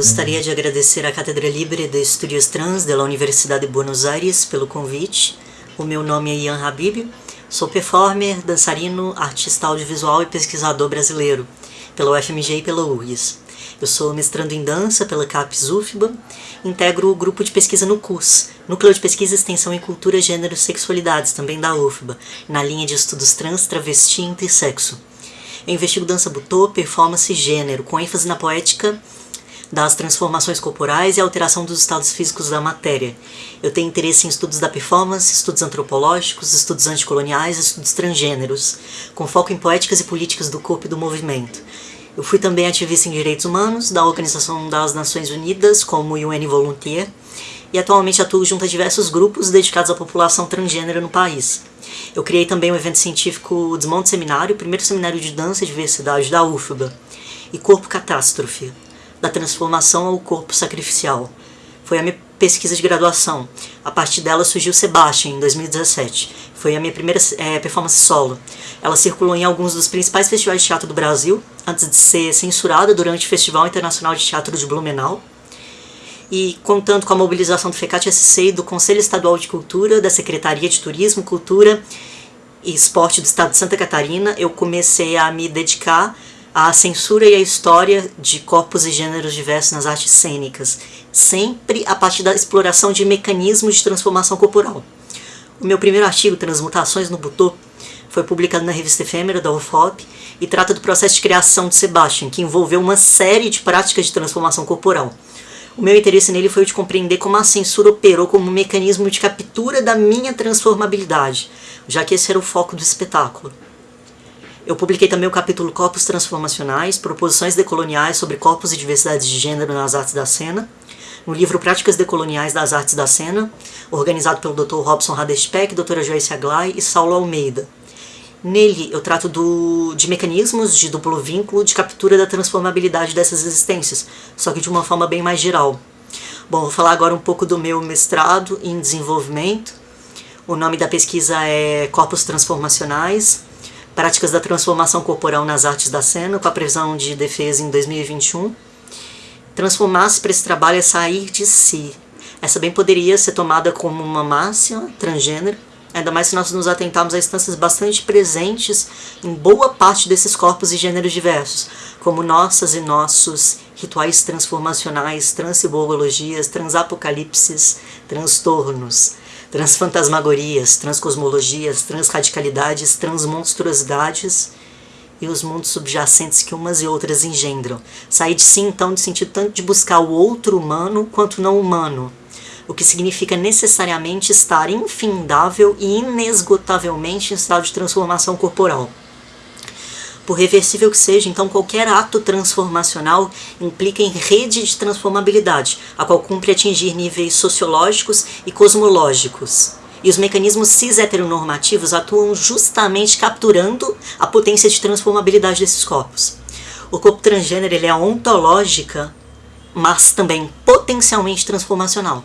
Gostaria de agradecer à Cátedra Libre de Estudios Trans da Universidade de Buenos Aires pelo convite. O meu nome é Ian Habib, sou performer, dançarino, artista audiovisual e pesquisador brasileiro, pela UFMG e pela URGS. Eu sou mestrando em dança pela CAPES UFBA, integro o grupo de pesquisa no CUS, Núcleo de Pesquisa, Extensão em Cultura, Gênero e Sexualidades, também da UFBA, na linha de estudos trans, travesti e intersexo. Eu investigo dança butô, performance e gênero, com ênfase na poética das transformações corporais e alteração dos estados físicos da matéria. Eu tenho interesse em estudos da performance, estudos antropológicos, estudos anticoloniais, estudos transgêneros, com foco em poéticas e políticas do corpo e do movimento. Eu fui também ativista em direitos humanos da Organização das Nações Unidas, como UN Volunteer, e atualmente atuo junto a diversos grupos dedicados à população transgênera no país. Eu criei também um evento científico Desmonte Seminário, o primeiro seminário de dança e diversidade da UFBA, e Corpo Catástrofe, da transformação ao corpo sacrificial. Foi a minha pesquisa de graduação. A partir dela surgiu Sebastian, em 2017. Foi a minha primeira é, performance solo. Ela circulou em alguns dos principais festivais de teatro do Brasil, antes de ser censurada durante o Festival Internacional de Teatro de Blumenau. E contando com a mobilização do FECAT-SC e do Conselho Estadual de Cultura, da Secretaria de Turismo, Cultura e Esporte do Estado de Santa Catarina, eu comecei a me dedicar à censura e à história de corpos e gêneros diversos nas artes cênicas, sempre a partir da exploração de mecanismos de transformação corporal. O meu primeiro artigo, Transmutações no Butô, foi publicado na revista efêmera da UFOP e trata do processo de criação de Sebastian, que envolveu uma série de práticas de transformação corporal. O meu interesse nele foi o de compreender como a censura operou como um mecanismo de captura da minha transformabilidade, já que esse era o foco do espetáculo. Eu publiquei também o capítulo Corpos Transformacionais, Proposições Decoloniais sobre Corpos e Diversidade de Gênero nas Artes da Cena, no livro Práticas Decoloniais das Artes da Cena, organizado pelo Dr. Robson Radespec, Dra. Joyce Aglai e Saulo Almeida. Nele eu trato do, de mecanismos de duplo vínculo de captura da transformabilidade dessas existências, só que de uma forma bem mais geral. Bom, vou falar agora um pouco do meu mestrado em desenvolvimento. O nome da pesquisa é Corpos Transformacionais, Práticas da Transformação Corporal nas Artes da Cena, com a previsão de defesa em 2021. Transformar-se para esse trabalho é sair de si. Essa bem poderia ser tomada como uma máxima transgênero, Ainda mais se nós nos atentarmos a instâncias bastante presentes em boa parte desses corpos e gêneros diversos, como nossas e nossos rituais transformacionais, transcibologias, transapocalipses, transtornos, transfantasmagorias, transcosmologias, transradicalidades, transmonstruosidades e os mundos subjacentes que umas e outras engendram. Sair de si, então, no sentido tanto de buscar o outro humano quanto não humano, o que significa necessariamente estar infindável e inesgotavelmente em estado de transformação corporal. Por reversível que seja, então qualquer ato transformacional implica em rede de transformabilidade, a qual cumpre atingir níveis sociológicos e cosmológicos. E os mecanismos cis-heteronormativos atuam justamente capturando a potência de transformabilidade desses corpos. O corpo transgênero ele é ontológica, mas também potencialmente transformacional.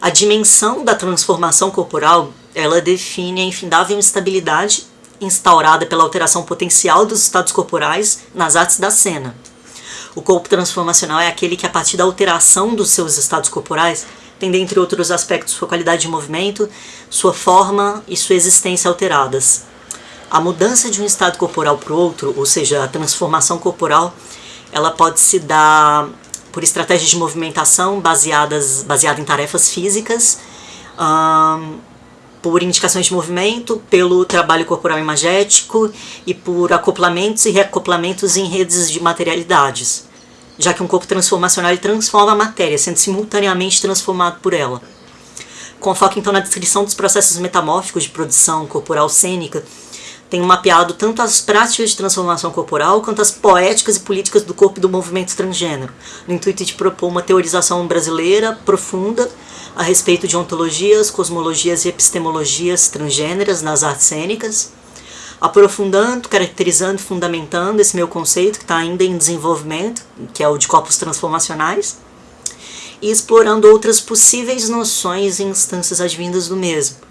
A dimensão da transformação corporal, ela define a infindável instabilidade instaurada pela alteração potencial dos estados corporais nas artes da cena. O corpo transformacional é aquele que, a partir da alteração dos seus estados corporais, tem, dentre outros aspectos, sua qualidade de movimento, sua forma e sua existência alteradas. A mudança de um estado corporal para o outro, ou seja, a transformação corporal, ela pode se dar por estratégias de movimentação baseadas baseada em tarefas físicas, um, por indicações de movimento, pelo trabalho corporal imagético e por acoplamentos e reacoplamentos em redes de materialidades, já que um corpo transformacional transforma a matéria, sendo simultaneamente transformado por ela. Com foco então na descrição dos processos metamórficos de produção corporal cênica, tenho mapeado tanto as práticas de transformação corporal quanto as poéticas e políticas do corpo e do movimento transgênero, no intuito de propor uma teorização brasileira profunda a respeito de ontologias, cosmologias e epistemologias transgêneras nas artes cênicas, aprofundando, caracterizando fundamentando esse meu conceito que está ainda em desenvolvimento, que é o de corpos transformacionais, e explorando outras possíveis noções e instâncias advindas do mesmo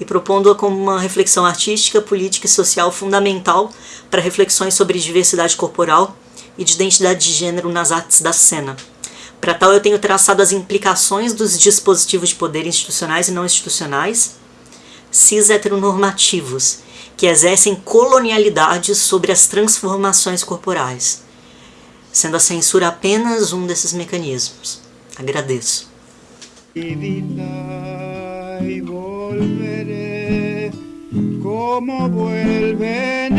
e propondo-a como uma reflexão artística, política e social fundamental para reflexões sobre diversidade corporal e de identidade de gênero nas artes da cena. Para tal, eu tenho traçado as implicações dos dispositivos de poder institucionais e não institucionais, cis heteronormativos, que exercem colonialidade sobre as transformações corporais, sendo a censura apenas um desses mecanismos. Agradeço. Como vuelve